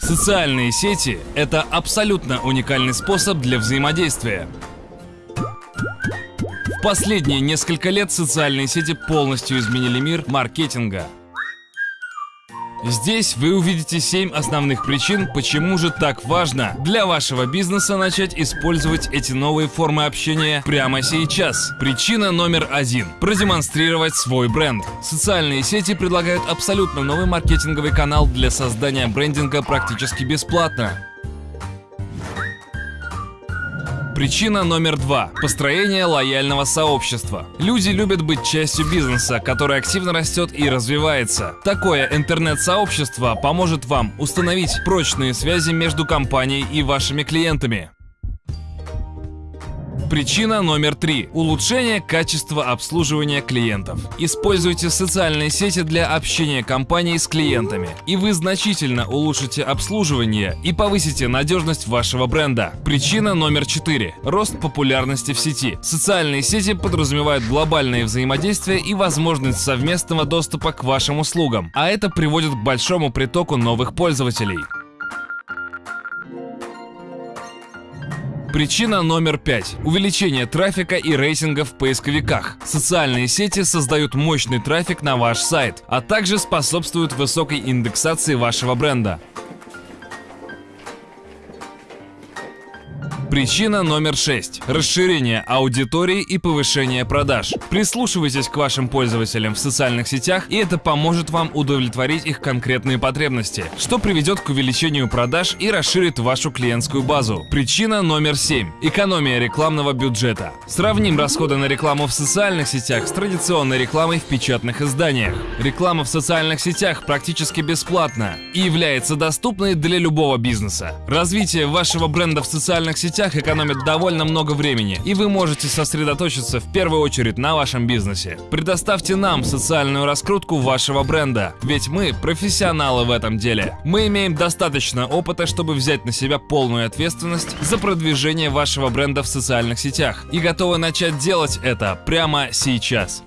Социальные сети – это абсолютно уникальный способ для взаимодействия. В последние несколько лет социальные сети полностью изменили мир маркетинга. Здесь вы увидите 7 основных причин, почему же так важно для вашего бизнеса начать использовать эти новые формы общения прямо сейчас. Причина номер один – продемонстрировать свой бренд. Социальные сети предлагают абсолютно новый маркетинговый канал для создания брендинга практически бесплатно. Причина номер два. Построение лояльного сообщества. Люди любят быть частью бизнеса, который активно растет и развивается. Такое интернет-сообщество поможет вам установить прочные связи между компанией и вашими клиентами. Причина номер три. Улучшение качества обслуживания клиентов. Используйте социальные сети для общения компании с клиентами, и вы значительно улучшите обслуживание и повысите надежность вашего бренда. Причина номер четыре. Рост популярности в сети. Социальные сети подразумевают глобальное взаимодействие и возможность совместного доступа к вашим услугам, а это приводит к большому притоку новых пользователей. Причина номер пять. Увеличение трафика и рейтинга в поисковиках. Социальные сети создают мощный трафик на ваш сайт, а также способствуют высокой индексации вашего бренда. Причина номер 6. Расширение аудитории и повышение продаж. Прислушивайтесь к вашим пользователям в социальных сетях, и это поможет вам удовлетворить их конкретные потребности, что приведет к увеличению продаж и расширит вашу клиентскую базу. Причина номер 7. Экономия рекламного бюджета. Сравним расходы на рекламу в социальных сетях с традиционной рекламой в печатных изданиях. Реклама в социальных сетях практически бесплатна и является доступной для любого бизнеса. Развитие вашего бренда в социальных сетях сетях экономит довольно много времени, и вы можете сосредоточиться в первую очередь на вашем бизнесе. Предоставьте нам социальную раскрутку вашего бренда, ведь мы профессионалы в этом деле. Мы имеем достаточно опыта, чтобы взять на себя полную ответственность за продвижение вашего бренда в социальных сетях и готовы начать делать это прямо сейчас.